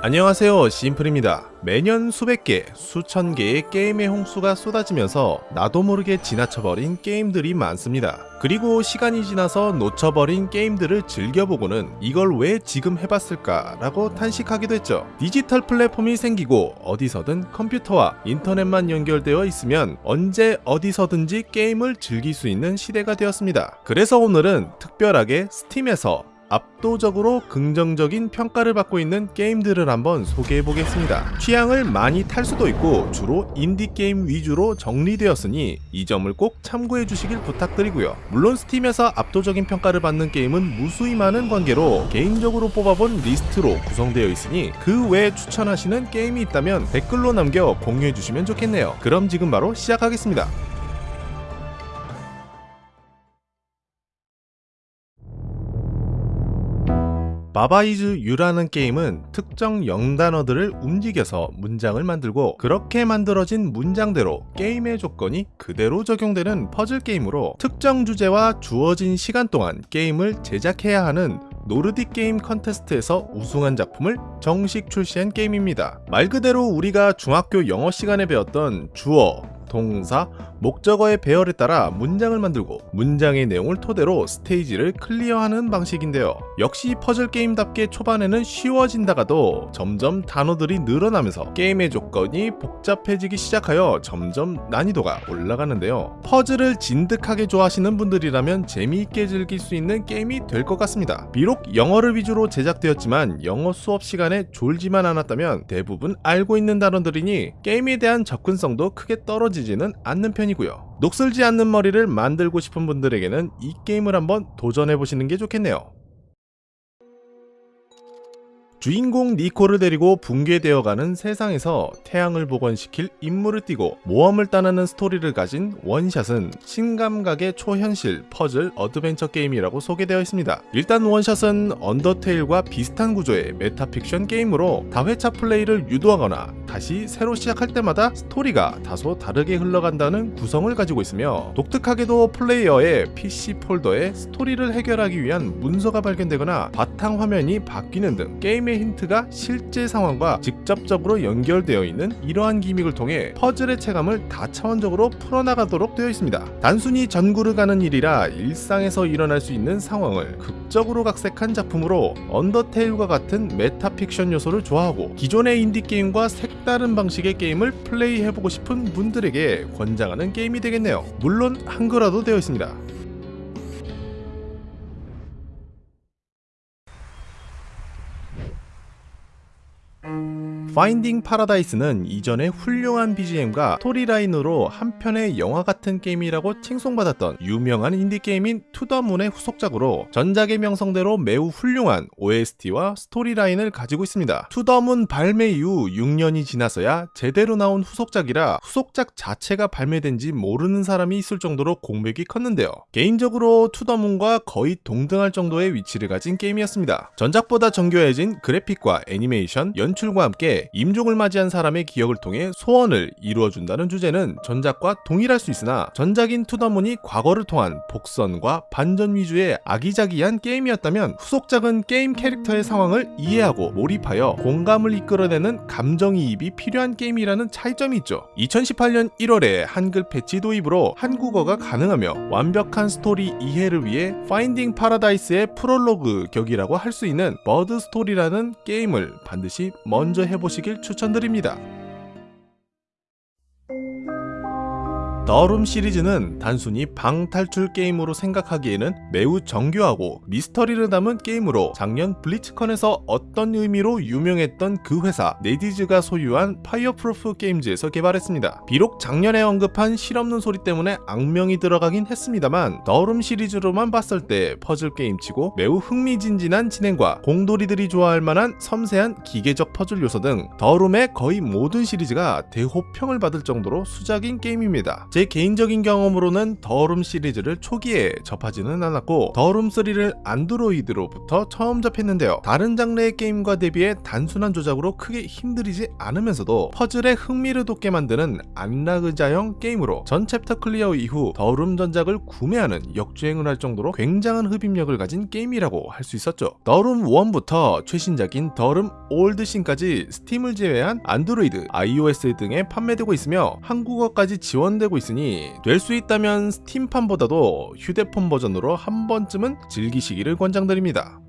안녕하세요 심플입니다. 매년 수백 개, 수천 개의 게임의 홍수가 쏟아지면서 나도 모르게 지나쳐버린 게임들이 많습니다. 그리고 시간이 지나서 놓쳐버린 게임들을 즐겨보고는 이걸 왜 지금 해봤을까 라고 탄식하기도 했죠. 디지털 플랫폼이 생기고 어디서든 컴퓨터와 인터넷만 연결되어 있으면 언제 어디서든지 게임을 즐길 수 있는 시대가 되었습니다. 그래서 오늘은 특별하게 스팀에서 압도적으로 긍정적인 평가를 받고 있는 게임들을 한번 소개해 보겠습니다. 취향을 많이 탈 수도 있고 주로 인디게임 위주로 정리되었으니 이 점을 꼭 참고해 주시길 부탁드리고요. 물론 스팀에서 압도적인 평가를 받는 게임은 무수히 많은 관계로 개인적으로 뽑아본 리스트로 구성되어 있으니 그 외에 추천하시는 게임이 있다면 댓글로 남겨 공유해 주시면 좋겠네요. 그럼 지금 바로 시작하겠습니다. Baba Is You라는 게임은 특정 영단어들을 움직여서 문장을 만들고 그렇게 만들어진 문장대로 게임의 조건이 그대로 적용되는 퍼즐 게임으로 특정 주제와 주어진 시간 동안 게임을 제작해야 하는 노르딕 게임 컨테스트에서 우승한 작품을 정식 출시한 게임입니다. 말 그대로 우리가 중학교 영어 시간에 배웠던 주어, 동사, 목적어의 배열에 따라 문장을 만들고 문장의 내용을 토대로 스테이지를 클리어하는 방식인데요. 역시 퍼즐 게임답게 초반에는 쉬워지다가도 점점 단어들이 늘어나면서 게임의 조건이 복잡해지기 시작하여 점점 난이도가 올라가는데요. 퍼즐을 진득하게 좋아하시는 분들이라면 재미있게 즐길 수 있는 게임이 될 것 같습니다. 비록 영어를 위주로 제작되었지만 영어 수업 시간에 졸지만 않았다면 대부분 알고 있는 단어들이니 게임에 대한 접근성도 크게 떨어지지는 않는 편입니다. 편이고요. 녹슬지 않는 머리를 만들고 싶은 분들에게는 이 게임을 한번 도전해보시는 게 좋겠네요. 주인공 니코를 데리고 붕괴되어가는 세상에서 태양을 복원시킬 임무를 띠고 모험을 떠나는 스토리를 가진 원샷은 신감각의 초현실 퍼즐 어드벤처 게임이라고 소개되어 있습니다. 일단 원샷은 언더테일과 비슷한 구조의 메타픽션 게임으로 다회차 플레이를 유도하거나 다시 새로 시작할 때마다 스토리가 다소 다르게 흘러간다는 구성을 가지고 있으며 독특하게도 플레이어의 PC 폴더에 스토리를 해결하기 위한 문서가 발견되거나 바탕 화면이 바뀌는 등 게임 게임의 힌트가 실제 상황과 직접적으로 연결되어 있는 이러한 기믹을 통해 퍼즐의 체감을 다차원적으로 풀어나가도록 되어 있습니다. 단순히 전구를 가는 일이라 일상에서 일어날 수 있는 상황을 극적으로 각색한 작품으로 언더테일과 같은 메타픽션 요소를 좋아하고 기존의 인디게임과 색다른 방식의 게임을 플레이해보고 싶은 분들에게 권장하는 게임이 되겠네요. 물론 한글화도 되어 있습니다. 파인딩 파라다이스는 이전에 훌륭한 BGM과 스토리라인으로 한편의 영화 같은 게임이라고 칭송받았던 유명한 인디게임인 투더문의 후속작으로 전작의 명성대로 매우 훌륭한 OST와 스토리라인을 가지고 있습니다. 투더문 발매 이후 6년이 지나서야 제대로 나온 후속작이라 후속작 자체가 발매된 지 모르는 사람이 있을 정도로 공백이 컸는데요. 개인적으로 투더문과 거의 동등할 정도의 위치를 가진 게임이었습니다. 전작보다 정교해진 그래픽과 애니메이션, 연출과 함께 임종을 맞이한 사람의 기억을 통해 소원을 이루어준다는 주제는 전작과 동일할 수 있으나 전작인 투더문이 과거를 통한 복선과 반전 위주의 아기자기한 게임이었다면 후속작은 게임 캐릭터의 상황을 이해하고 몰입하여 공감을 이끌어내는 감정이입이 필요한 게임이라는 차이점이 있죠. 2018년 1월에 한글 패치 도입으로 한국어가 가능하며 완벽한 스토리 이해를 위해 파인딩 파라다이스의 프롤로그 격이라고 할 수 있는 버드 스토리라는 게임을 반드시 먼저 해보시 보시길 추천드립니다. 더룸 시리즈는 단순히 방 탈출 게임으로 생각하기에는 매우 정교하고 미스터리를 담은 게임으로 작년 블리즈컨에서 어떤 의미로 유명했던 그 회사 넷이즈가 소유한 파이어프루프 게임즈에서 개발했습니다. 비록 작년에 언급한 실없는 소리 때문에 악명이 들어가긴 했습니다만 더룸 시리즈로만 봤을 때 퍼즐 게임치고 매우 흥미진진한 진행과 공돌이들이 좋아할 만한 섬세한 기계적 퍼즐 요소 등 더룸의 거의 모든 시리즈가 대호평을 받을 정도로 수작인 게임입니다. 제 개인적인 경험으로는 더룸 시리즈를 초기에 접하지는 않았고 더룸3를 안드로이드로부터 처음 접했는데요. 다른 장르의 게임과 대비해 단순한 조작으로 크게 힘들이지 않으면서도 퍼즐에 흥미를 돋게 만드는 안락의자형 게임으로 전 챕터 클리어 이후 더룸 전작을 구매하는 역주행을 할 정도로 굉장한 흡입력을 가진 게임이라고 할 수 있었죠. 더룸 1부터 최신작인 더룸 올드신까지 스팀을 제외한 안드로이드, iOS 등에 판매되고 있으며 한국어까지 지원되고 있으니 될 수 있다면 스팀판보다도 휴대폰 버전으로 한 번쯤은 즐기시기를 권장드립니다.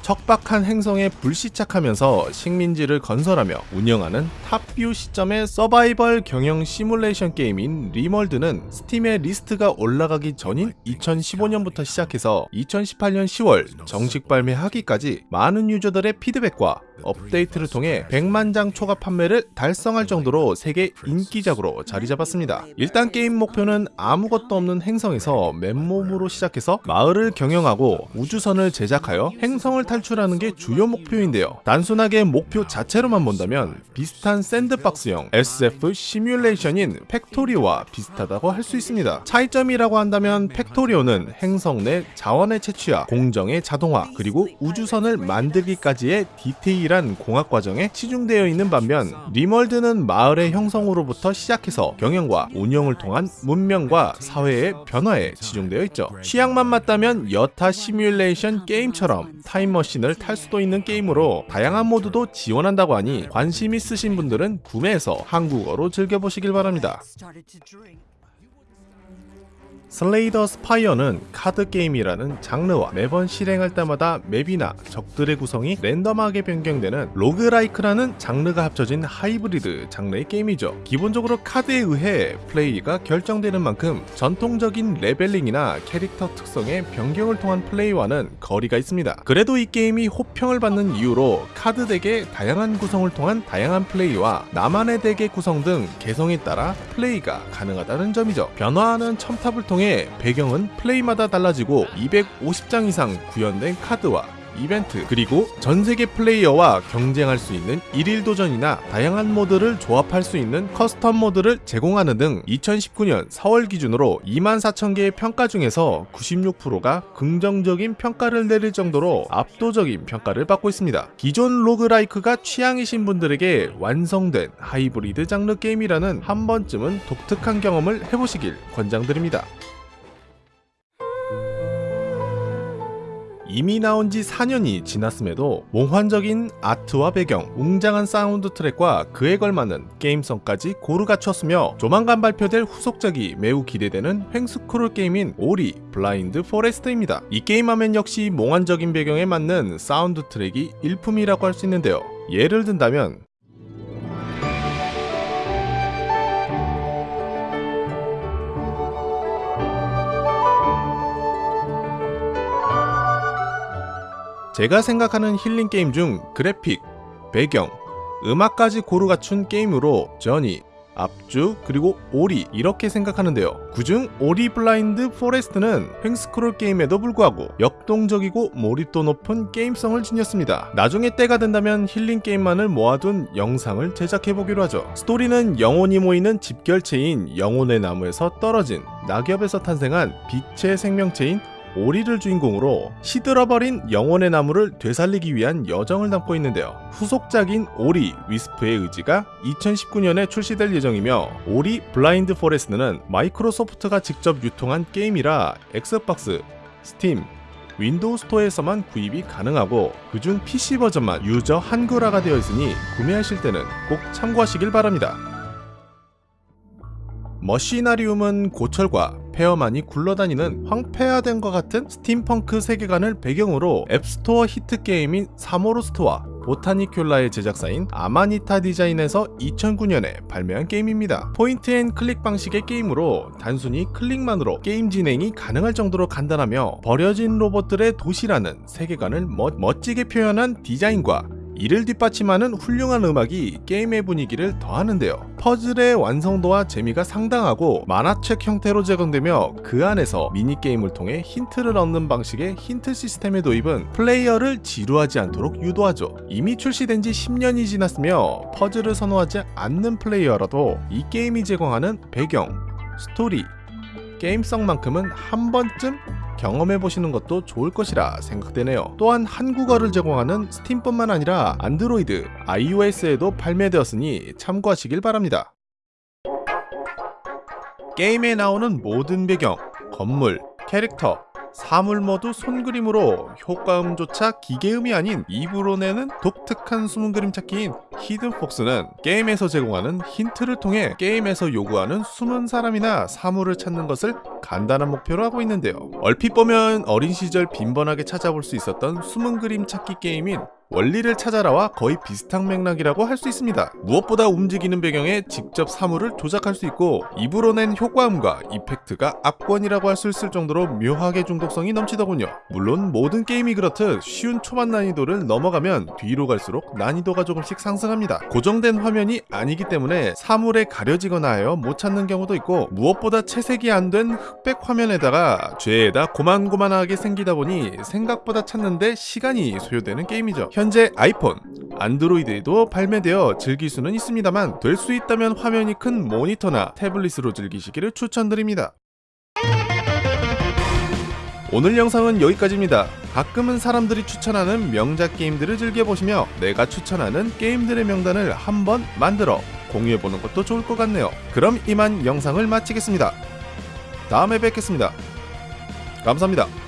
척박한 행성에 불시착하면서 식민지를 건설하며 운영하는 탑뷰 시점의 서바이벌 경영 시뮬레이션 게임인 림월드는 스팀의 리스트가 올라가기 전인 2015년부터 시작해서 2018년 10월 정식 발매하기까지 많은 유저들의 피드백과 업데이트를 통해 100만 장 초과 판매를 달성할 정도로 세계 인기작으로 자리 잡았습니다. 일단 게임 목표는 아무것도 없는 행성에서 맨몸으로 시작해서 마을을 경영하고 우주선을 제작하여 행성을 탈출하는 게 주요 목표인데요. 단순하게 목표 자체로만 본다면 비슷한 샌드박스형 SF 시뮬레이션인 팩토리오와 비슷하다고 할 수 있습니다. 차이점이라고 한다면 팩토리오는 행성 내 자원의 채취와 공정의 자동화 그리고 우주선을 만들기까지의 디테일한 공학 과정에 치중되어 있는 반면 림월드는 마을의 형성으로부터 시작해서 경영과 운영을 통한 문명과 사회의 변화에 치중되어 있죠. 취향만 맞다면 여타 시뮬레이션 게임처럼 타임머신을 탈 수도 있는 게임으로 다양한 모드도 지원한다고 하니 관심 있으신 분들은 구매해서 한국어로 즐겨보시길 바랍니다. 슬레이 더 스파이어는 카드 게임이라는 장르와 매번 실행할 때마다 맵이나 적들의 구성이 랜덤하게 변경되는 로그라이크라는 장르가 합쳐진 하이브리드 장르의 게임이죠. 기본적으로 카드에 의해 플레이가 결정되는 만큼 전통적인 레벨링이나 캐릭터 특성의 변경을 통한 플레이와는 거리가 있습니다. 그래도 이 게임이 호평을 받는 이유로 카드 덱의 다양한 구성을 통한 다양한 플레이와 나만의 덱의 구성 등 개성에 따라 플레이가 가능하다는 점이죠. 변화하는 첨탑을 통해 배경은 플레이마다 달라지고 250장 이상 구현된 카드와 이벤트 그리고 전세계 플레이어와 경쟁할 수 있는 일일 도전이나 다양한 모드를 조합할 수 있는 커스텀 모드를 제공하는 등 2019년 4월 기준으로 24,000개의 평가 중에서 96%가 긍정적인 평가를 내릴 정도로 압도적인 평가를 받고 있습니다. 기존 로그라이크가 취향이신 분들에게 완성된 하이브리드 장르 게임이라는 한 번쯤은 독특한 경험을 해보시길 권장드립니다. 이미 나온 지 4년이 지났음에도 몽환적인 아트와 배경, 웅장한 사운드 트랙과 그에 걸맞는 게임성까지 고루 갖췄으며 조만간 발표될 후속작이 매우 기대되는 횡스크롤 게임인 오리 블라인드 포레스트입니다. 이 게임하면 역시 몽환적인 배경에 맞는 사운드 트랙이 일품이라고 할 수 있는데요. 예를 든다면 제가 생각하는 힐링 게임 중 그래픽, 배경, 음악까지 고루 갖춘 게임으로 저니, 압주, 그리고 오리 이렇게 생각하는데요. 그중 오리 블라인드 포레스트는 횡스크롤 게임에도 불구하고 역동적이고 몰입도 높은 게임성을 지녔습니다. 나중에 때가 된다면 힐링 게임만을 모아둔 영상을 제작해보기로 하죠. 스토리는 영혼이 모이는 집결체인 영혼의 나무에서 떨어진 낙엽에서 탄생한 빛의 생명체인 오리를 주인공으로 시들어버린 영혼의 나무를 되살리기 위한 여정을 담고 있는데요. 후속작인 오리 위스프의 의지가 2019년에 출시될 예정이며 오리 블라인드 포레스트는 마이크로소프트가 직접 유통한 게임이라 엑스박스, 스팀, 윈도우 스토어에서만 구입이 가능하고 그중 PC 버전만 유저 한글화가 되어 있으니 구매하실 때는 꼭 참고하시길 바랍니다. 머시나리움은 고철과 폐허만이 굴러다니는 황폐화된 것 같은 스팀펑크 세계관을 배경으로 앱스토어 히트 게임인 사모로스트와 보타니큘라의 제작사인 아마니타 디자인에서 2009년에 발매한 게임입니다. point and click 방식의 게임으로 단순히 클릭만으로 게임 진행이 가능할 정도로 간단하며 버려진 로봇들의 도시라는 세계관을 멋, 멋지게 표현한 디자인과 이를 뒷받침하는 훌륭한 음악이 게임의 분위기를 더하는데요. 퍼즐의 완성도와 재미가 상당하고 만화책 형태로 제공되며 그 안에서 미니게임을 통해 힌트를 얻는 방식의 힌트 시스템의 도입은 플레이어를 지루하지 않도록 유도하죠. 이미 출시된 지 10년이 지났으며 퍼즐을 선호하지 않는 플레이어라도 이 게임이 제공하는 배경, 스토리, 게임성만큼은 한 번쯤 경험해 보시는 것도 좋을 것이라 생각되네요. 또한 한국어를 제공하는 스팀뿐만 아니라 안드로이드, iOS에도 발매되었으니 참고하시길 바랍니다. 게임에 나오는 모든 배경, 건물, 캐릭터, 사물 모두 손그림으로 효과음조차 기계음이 아닌 입으로 내는 독특한 숨은 그림 찾기인 히든폭스는 게임에서 제공하는 힌트를 통해 게임에서 요구하는 숨은 사람이나 사물을 찾는 것을 간단한 목표로 하고 있는데요. 얼핏 보면 어린 시절 빈번하게 찾아볼 수 있었던 숨은 그림 찾기 게임인 원리를 찾아라와 거의 비슷한 맥락이라고 할 수 있습니다. 무엇보다 움직이는 배경에 직접 사물을 조작할 수 있고 입으로 낸 효과음과 이펙트가 압권이라고 할 수 있을 정도로 묘하게 중독성이 넘치더군요. 물론 모든 게임이 그렇듯 쉬운 초반 난이도를 넘어가면 뒤로 갈수록 난이도가 조금씩 상승합니다. 고정된 화면이 아니기 때문에 사물에 가려지거나 하여 못 찾는 경우도 있고 무엇보다 채색이 안 된 흑백 화면에다가 죄에다 고만고만하게 생기다 보니 생각보다 찾는데 시간이 소요되는 게임이죠. 현재 아이폰, 안드로이드에도 발매되어 즐길 수는 있습니다만 될 수 있다면 화면이 큰 모니터나 태블릿으로 즐기시기를 추천드립니다. 오늘 영상은 여기까지입니다. 가끔은 사람들이 추천하는 명작 게임들을 즐겨보시며 내가 추천하는 게임들의 명단을 한번 만들어 공유해보는 것도 좋을 것 같네요. 그럼 이만 영상을 마치겠습니다. 다음에 뵙겠습니다. 감사합니다.